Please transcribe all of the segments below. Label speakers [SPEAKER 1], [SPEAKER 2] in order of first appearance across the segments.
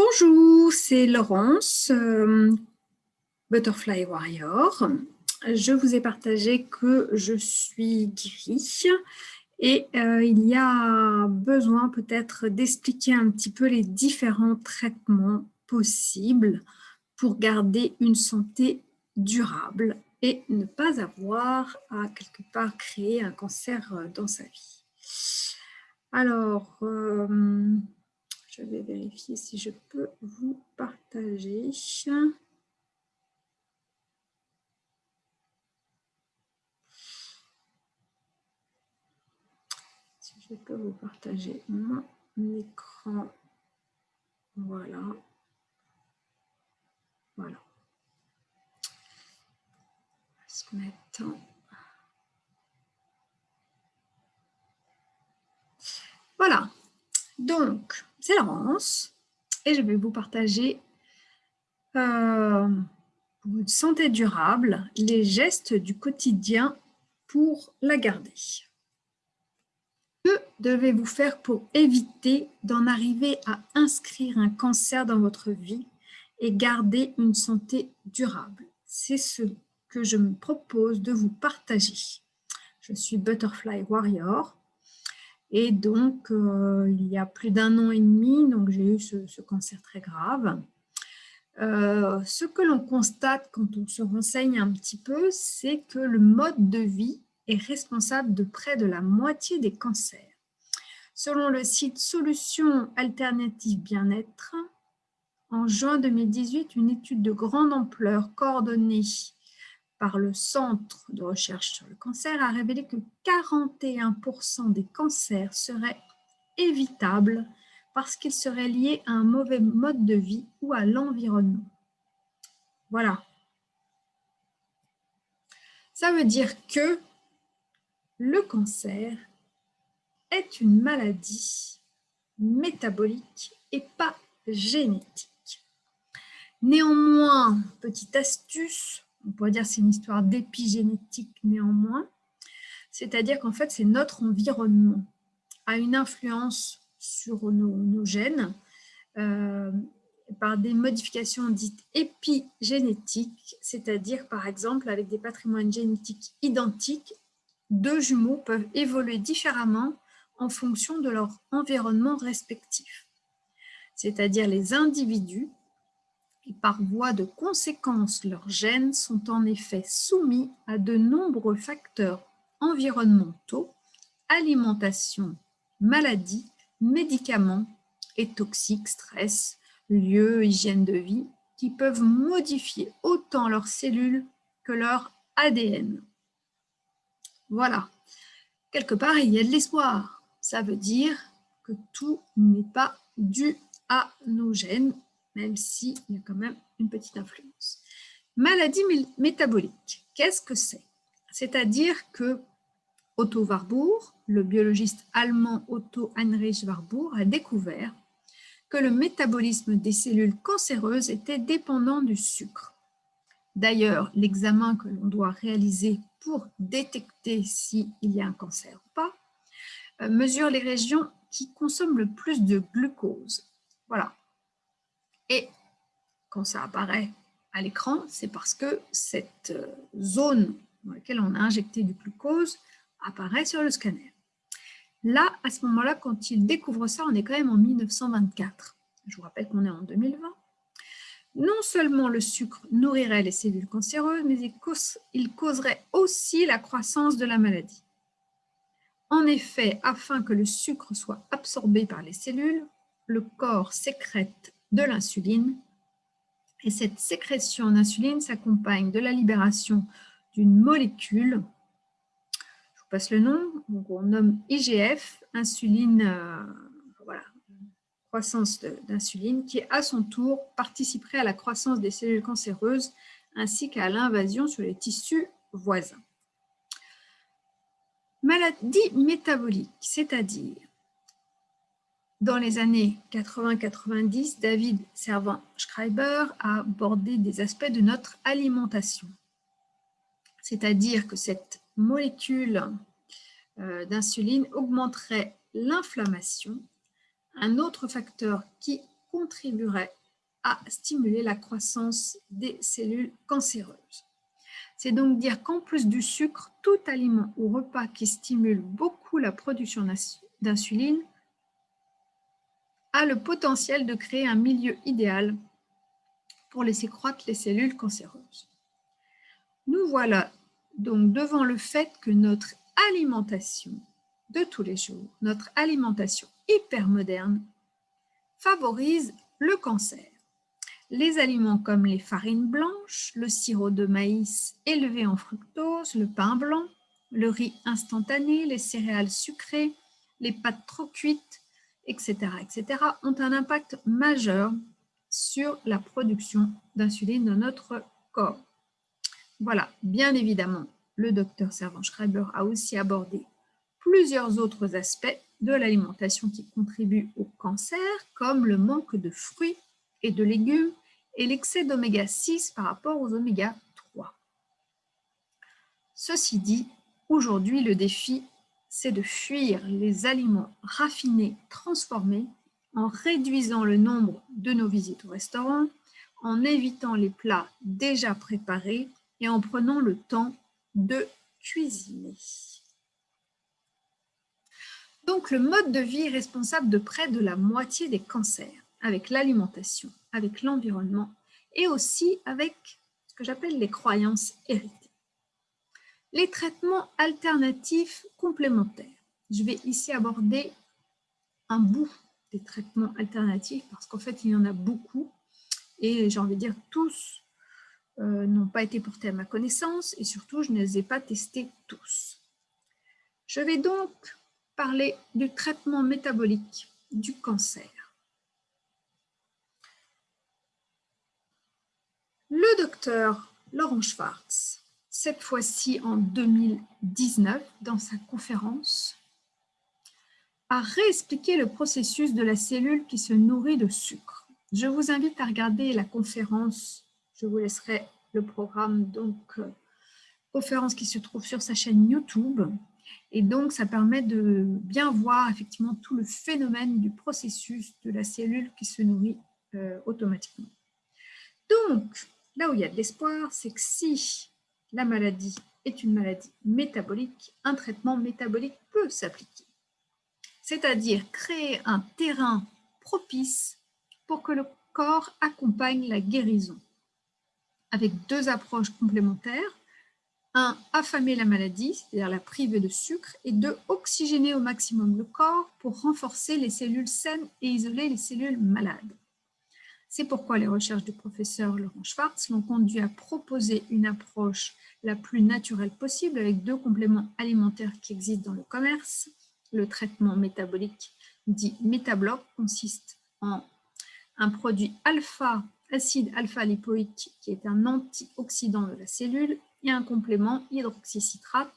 [SPEAKER 1] Bonjour, c'est Laurence, euh, Butterfly Warrior. Je vous ai partagé que je suis guérie et euh, il y a besoin peut-être d'expliquer un petit peu les différents traitements possibles pour garder une santé durable et ne pas avoir à quelque part créer un cancer euh, dans sa vie. Alors, je vais vérifier si je peux vous partager. Si je peux vous partager mon écran. Voilà. Voilà. Ce mettre Voilà. Donc, c'est Laurence et je vais vous partager euh, une santé durable, les gestes du quotidien pour la garder. Que devez-vous faire pour éviter d'en arriver à inscrire un cancer dans votre vie et garder une santé durable? C'est ce que je me propose de vous partager. Je suis Butterfly Warrior et donc, euh, il y a plus d'un an et demi, j'ai eu ce, cancer très grave. Euh, ce que l'on constate quand on se renseigne un petit peu, c'est que le mode de vie est responsable de près de la moitié des cancers. Selon le site Solutions Alternatives Bien-être, en juin 2018, une étude de grande ampleur coordonnée par le Centre de recherche sur le cancer a révélé que 41% des cancers seraient évitables parce qu'ils seraient liés à un mauvais mode de vie ou à l'environnement. Voilà. Ça veut dire que le cancer est une maladie métabolique et pas génétique. Néanmoins, petite astuce, on pourrait dire c'est une histoire d'épigénétique néanmoins, c'est-à-dire qu'en fait, c'est notre environnement a une influence sur nos, gènes euh, par des modifications dites épigénétiques, c'est-à-dire par exemple avec des patrimoines génétiques identiques, deux jumeaux peuvent évoluer différemment en fonction de leur environnement respectif. C'est-à-dire les individus et par voie de conséquence, leurs gènes sont en effet soumis à de nombreux facteurs environnementaux, alimentation, maladie, médicaments et toxiques, stress, lieux, hygiène de vie, qui peuvent modifier autant leurs cellules que leur ADN. Voilà. Quelque part, il y a de l'espoir. Ça veut dire que tout n'est pas dû à nos gènes même s'il y a quand même une petite influence. Maladie métabolique, qu'est-ce que c'est? C'est-à-dire que Otto Warburg, le biologiste allemand Otto Heinrich Warburg, a découvert que le métabolisme des cellules cancéreuses était dépendant du sucre. D'ailleurs, l'examen que l'on doit réaliser pour détecter s'il y a un cancer ou pas, euh, mesure les régions qui consomment le plus de glucose. Voilà, et quand ça apparaît à l'écran, c'est parce que cette euh, zone dans laquelle on a injecté du glucose apparaît sur le scanner. Là, à ce moment-là, quand il découvre ça, on est quand même en 1924. Je vous rappelle qu'on est en 2020. Non seulement le sucre nourrirait les cellules cancéreuses, mais il causerait aussi la croissance de la maladie. En effet, afin que le sucre soit absorbé par les cellules, le corps sécrète de l'insuline. Et cette sécrétion d'insuline s'accompagne de la libération d'une molécule, je vous passe le nom, on nomme IGF, insuline, euh, voilà, croissance d'insuline, qui à son tour participerait à la croissance des cellules cancéreuses ainsi qu'à l'invasion sur les tissus voisins. Maladie métabolique, c'est-à-dire dans les années 80-90, David Servan-Schreiber a abordé des aspects de notre alimentation. C'est-à-dire que cette molécule euh, d'insuline augmenterait l'inflammation. Un autre facteur qui contribuerait à stimuler la croissance des cellules cancéreuses. C'est donc dire qu'en plus du sucre, tout aliment ou repas qui stimule beaucoup la production d'insuline a le potentiel de créer un milieu idéal pour laisser croître les cellules cancéreuses. Nous voilà donc devant le fait que notre alimentation de tous les jours, notre alimentation hyper moderne, favorise le cancer. Les aliments comme les farines blanches, le sirop de maïs élevé en fructose, le pain blanc, le riz instantané, les céréales sucrées, les pâtes trop cuites, etc., etc., ont un impact majeur sur la production d'insuline dans notre corps. Voilà, bien évidemment, le docteur Servan-Schreiber a aussi abordé plusieurs autres aspects de l'alimentation qui contribuent au cancer, comme le manque de fruits et de légumes et l'excès d'oméga 6 par rapport aux oméga 3. Ceci dit, aujourd'hui, le défi, c'est de fuir les aliments raffinés, transformés, en réduisant le nombre de nos visites au restaurant, en évitant les plats déjà préparés et en prenant le temps de cuisiner. Donc, le mode de vie est responsable de près de la moitié des cancers, avec l'alimentation, avec l'environnement et aussi avec ce que j'appelle les croyances héritées. Les traitements alternatifs complémentaires. Je vais ici aborder un bout des traitements alternatifs parce qu'en fait, il y en a beaucoup et j'ai envie de dire tous euh, n'ont pas été portés à ma connaissance et surtout, je ne les ai pas testés tous. Je vais donc parler du traitement métabolique du cancer. Le docteur Laurent Schwartz, cette fois-ci en 2019, dans sa conférence, a réexpliqué le processus de la cellule qui se nourrit de sucre. Je vous invite à regarder la conférence, je vous laisserai le programme, donc euh, conférence qui se trouve sur sa chaîne YouTube, et donc, ça permet de bien voir effectivement tout le phénomène du processus de la cellule qui se nourrit euh, automatiquement. Donc, là où il y a de l'espoir, c'est que si la maladie est une maladie métabolique, un traitement métabolique peut s'appliquer. C'est-à-dire créer un terrain propice pour que le corps accompagne la guérison, avec deux approches complémentaires un, affamer la maladie, c'est-à-dire la priver de sucre, et deux, oxygéner au maximum le corps pour renforcer les cellules saines et isoler les cellules malades. C'est pourquoi les recherches du professeur Laurent Schwartz l'ont conduit à proposer une approche la plus naturelle possible avec deux compléments alimentaires qui existent dans le commerce. Le traitement métabolique dit métabloc consiste en un produit alpha, acide alpha-lipoïque qui est un antioxydant de la cellule et un complément hydroxycitrate,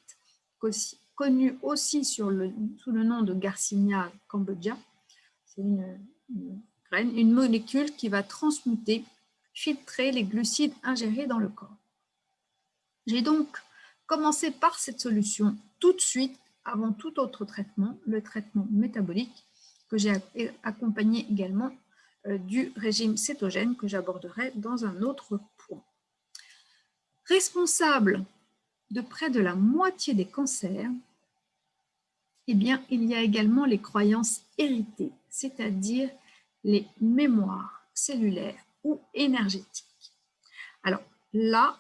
[SPEAKER 1] connu aussi sous le nom de Garcinia une, une molécule qui va transmuter, filtrer les glucides ingérés dans le corps. J'ai donc commencé par cette solution tout de suite, avant tout autre traitement, le traitement métabolique, que j'ai accompagné également euh, du régime cétogène que j'aborderai dans un autre responsable de près de la moitié des cancers, eh bien, il y a également les croyances héritées, c'est-à-dire les mémoires cellulaires ou énergétiques. Alors là,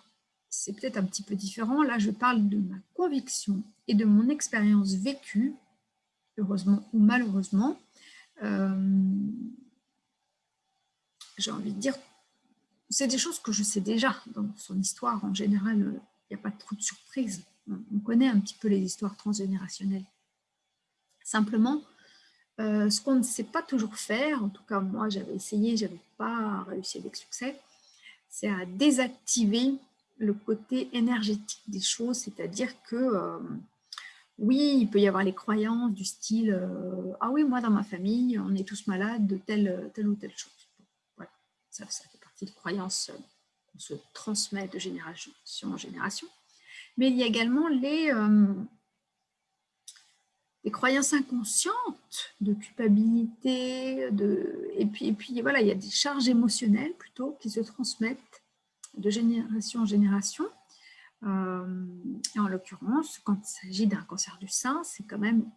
[SPEAKER 1] c'est peut-être un petit peu différent. Là, je parle de ma conviction et de mon expérience vécue, heureusement ou malheureusement. Euh, j'ai envie de dire c'est des choses que je sais déjà dans son histoire. En général, il n'y a pas trop de surprises. On connaît un petit peu les histoires transgénérationnelles. Simplement, euh, ce qu'on ne sait pas toujours faire, en tout cas moi j'avais essayé, je n'avais pas réussi avec succès, c'est à désactiver le côté énergétique des choses, c'est-à-dire que euh, oui, il peut y avoir les croyances du style euh, Ah oui, moi dans ma famille, on est tous malades de telle, telle ou telle chose ». Voilà, ça, ça de croyances qu'on se transmet de génération en génération. Mais il y a également les, des croyances inconscientes de culpabilité, de, et, puis, et puis voilà, il y a des charges émotionnelles plutôt qui se transmettent de génération en génération. Euh, et en l'occurrence, quand il s'agit d'un cancer du sein, c'est quand même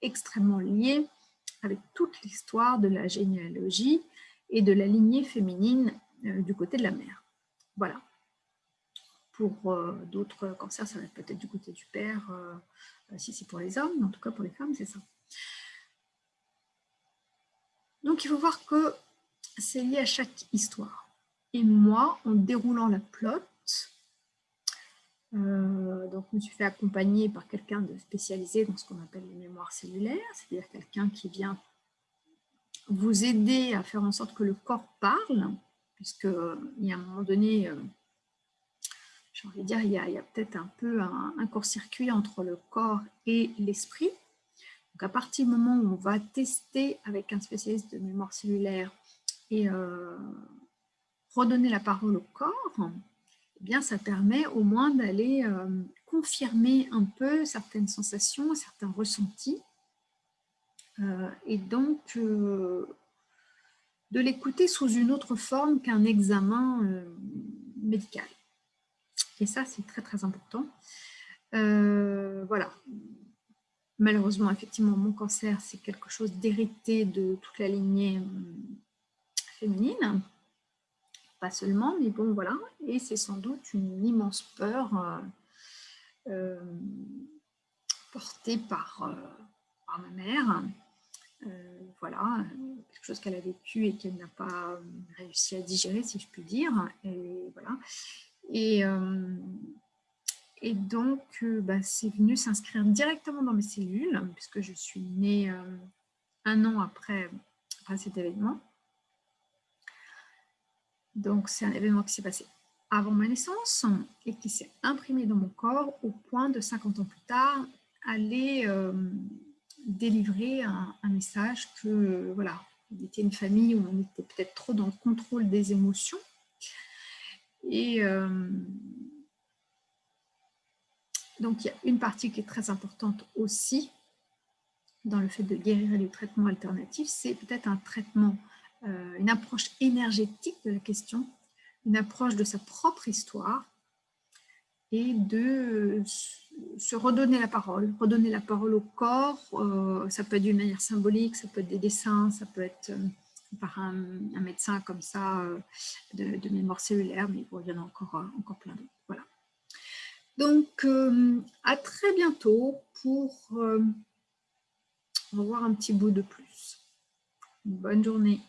[SPEAKER 1] extrêmement lié avec toute l'histoire de la généalogie et de la lignée féminine euh, du côté de la mère. Voilà. Pour euh, d'autres cancers, ça va être peut-être du côté du père, si c'est pour les hommes, mais en tout cas pour les femmes, c'est ça. Donc il faut voir que c'est lié à chaque histoire. Et moi, en déroulant la plot, euh, donc, je me suis fait accompagner par quelqu'un de spécialisé dans ce qu'on appelle les mémoires cellulaires, c'est-à-dire quelqu'un qui vient vous aider à faire en sorte que le corps parle, puisque il y a un moment donné, euh, j'ai envie de dire, il y a, peut-être un peu un, court-circuit entre le corps et l'esprit. Donc, à partir du moment où on va tester avec un spécialiste de mémoire cellulaire et euh, redonner la parole au corps, eh bien, ça permet au moins d'aller euh, confirmer un peu certaines sensations, certains ressentis, euh, et donc de l'écouter sous une autre forme qu'un examen médical. Et ça, c'est très très important. voilà. Malheureusement, effectivement, mon cancer, c'est quelque chose d'hérité de toute la lignée féminine pas seulement, mais bon, voilà. Et c'est sans doute une immense peur euh, euh, portée par, euh, par, ma mère. voilà, quelque chose qu'elle a vécu et qu'elle n'a pas réussi à digérer, si je puis dire. Et voilà. Et, et donc, bah, c'est venu s'inscrire directement dans mes cellules, puisque je suis née un an après, cet événement. Donc, c'est un événement qui s'est passé avant ma naissance et qui s'est imprimé dans mon corps au point de 50 ans plus tard aller euh, délivrer un, message que, voilà, on était une famille où on était peut-être trop dans le contrôle des émotions. Et euh, donc, il y a une partie qui est très importante aussi dans le fait de guérir les traitements alternatifs, c'est peut-être un traitement euh, une approche énergétique de la question, une approche de sa propre histoire et de se redonner la parole, redonner la parole au corps. Euh, ça peut être d'une manière symbolique, ça peut être des dessins, ça peut être euh, par un, médecin comme ça de, mémoire cellulaire, mais il y en a encore, encore plein d'autres. Voilà. Donc, à très bientôt pour revoir un petit bout de plus. bonne journée.